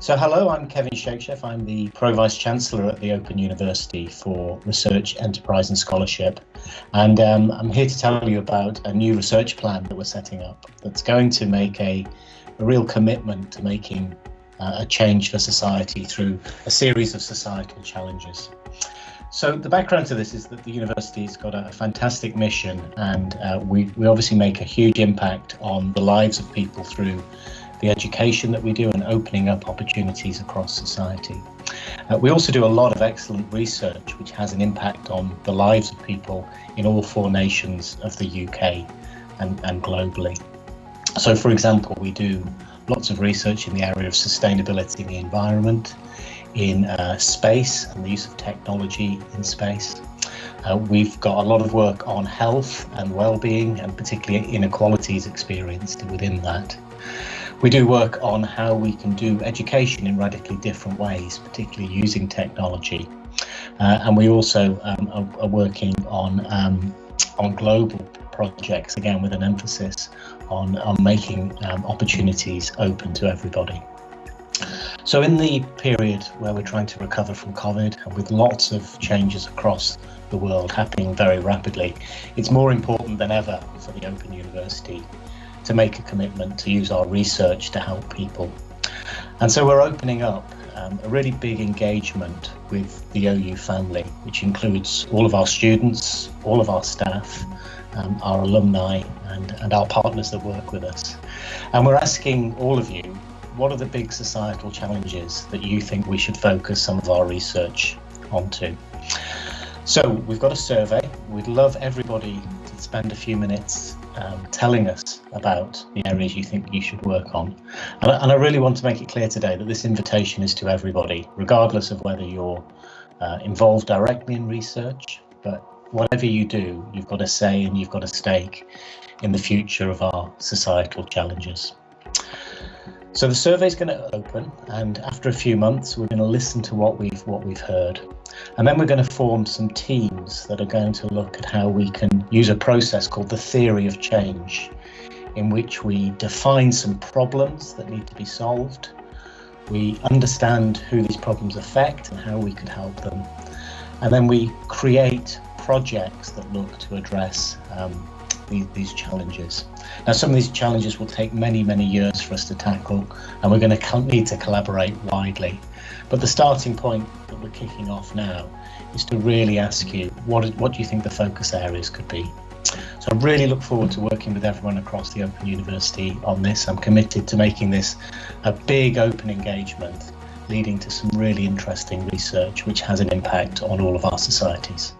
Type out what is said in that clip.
So, hello, I'm Kevin Shakesheff. I'm the Pro Vice Chancellor at the Open University for Research, Enterprise and Scholarship. And um, I'm here to tell you about a new research plan that we're setting up that's going to make a, a real commitment to making uh, a change for society through a series of societal challenges. So the background to this is that the university's got a fantastic mission and uh, we, we obviously make a huge impact on the lives of people through the education that we do and opening up opportunities across society. Uh, we also do a lot of excellent research which has an impact on the lives of people in all four nations of the UK and, and globally. So for example, we do lots of research in the area of sustainability in the environment, in uh, space and the use of technology in space. Uh, we've got a lot of work on health and well-being and particularly inequalities experienced within that. We do work on how we can do education in radically different ways, particularly using technology. Uh, and we also um, are, are, working on um, on global projects, again with an emphasis on, on making um, opportunities open to everybody. So in the period where we're trying to recover from COVID and with lots of changes across the world happening very rapidly, it's more important than ever for the Open University to make a commitment to use our research to help people. And so we're opening up um, a really big engagement with the OU family, which includes all of our students, all of our staff, um, our alumni and, and our partners that work with us. And we're asking all of you, what are the big societal challenges that you think we should focus some of our research onto? So we've got a survey. We'd love everybody to spend a few minutes um, telling us about the areas you think you should work on. And, and, I really want to make it clear today that this invitation is to everybody, regardless of whether you're uh, involved directly in research, but whatever you do, you've got a say and you've got a stake in the future of our societal challenges. So the survey is going to open, and after a few months, we're going to listen to what we've what we've heard, and then we're going to form some teams that are going to look at how we can use a process called the theory of change, in which we define some problems that need to be solved, we understand who these problems affect and how we could help them, and then we create projects that look to address um, these, challenges. Now, some of these challenges will take many, many years for us to tackle, and we're going to need to collaborate widely. But the starting point that we're kicking off now is to really ask you, what, what do you think the focus areas could be? So I really look forward to working with everyone across the Open University on this. I'm committed to making this a big open engagement leading to some really interesting research which has an impact on all of our societies.